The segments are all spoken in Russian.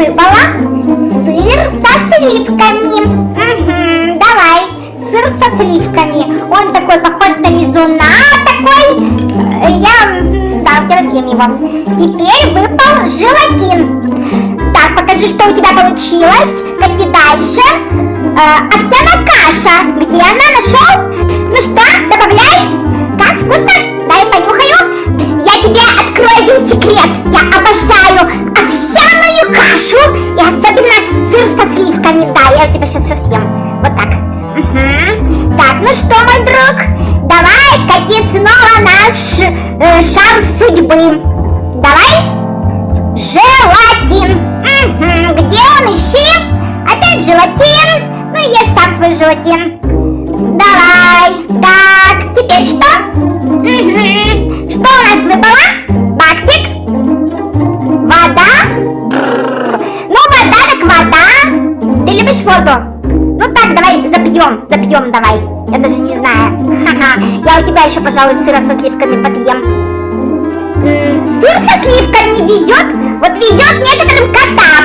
выпало сыр со сливками. Угу, давай, сыр со сливками. Он такой похож на лизуна такой. Э, Я, да, я съем его. Теперь выпал желатин. Так, покажи, что у тебя получилось. Кати дальше. Э, овсяная каша. Где она? Нашел? Ну что, сливками. Да, я у тебя сейчас все съем. Вот так. Угу. Так, ну что, мой друг, давай кати снова наш э, шар судьбы. Давай. Желатин. Угу. Где он? Ищи. Опять желатин. Ну, ешь сам свой желатин. Давай. Так, теперь что? Угу. Что у нас выпало? Воду? Ну так, давай запьем, запьем давай. Я даже не знаю. Ха-ха. Я у тебя еще, пожалуй, сыра со сливками подъем. Сыр со сливками везет, вот везет некоторым котам.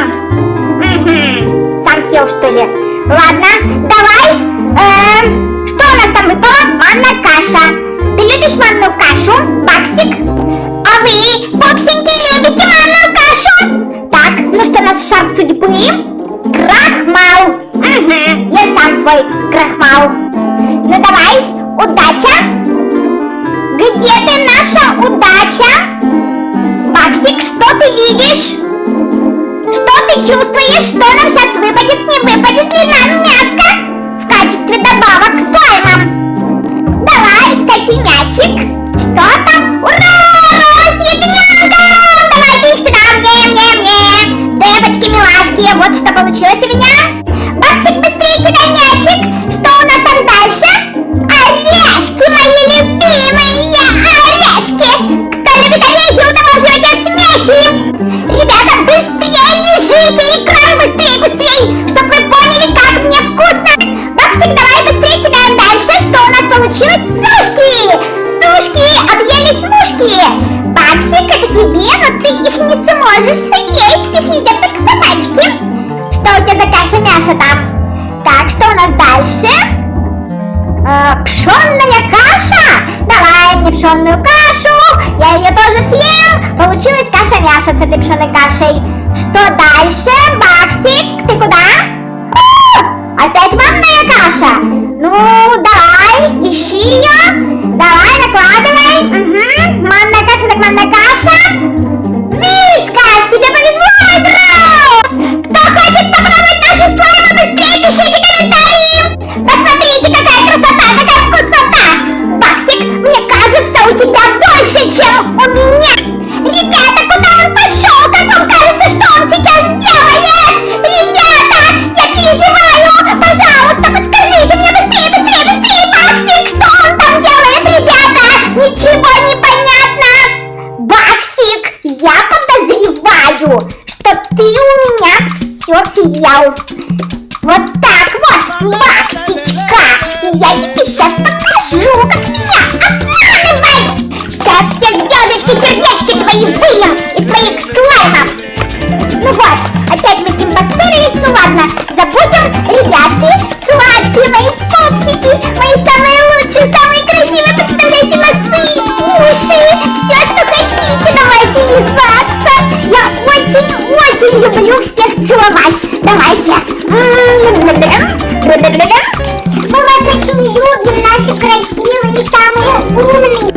Мгм. Сам сел, что ли? Ладно, давай. Эм, что у нас там выпало? Манная каша. Ты любишь манную кашу, Баксик? А вы, попсеньки, любите манную кашу? Так, ну что нас шар судьбы? Крахмал. Угу, ешь сам свой крахмал. Ну давай, удача. Где ты, наша удача? Максик, что ты видишь? Что ты чувствуешь? Что нам сейчас выпадет? Не выпадет ли нам мяско в качестве добавок к слаймам? Давай, котенячек. Что там? Ура! Рось ягненка! Давайте их сюда, мне, мне, мне. Девочки, милашки, вот что получилось у меня. Объелись мушки! Баксик, это тебе, но ты их не сможешь съесть. Их едят только собачки. Что у тебя за каша-мяша там? Так, что у нас дальше? Э, пшенная каша! Давай мне пшенную кашу! Я ее тоже съем! Получилась каша-мяша с этой пшенной кашей. Что дальше? Баксик, ты куда? Опять манная каша! Ну, ты у меня все съел. Вот так вот, Баксичка! И я Давай, давайте. Мы выключили Юги, наши красивые и самые умные.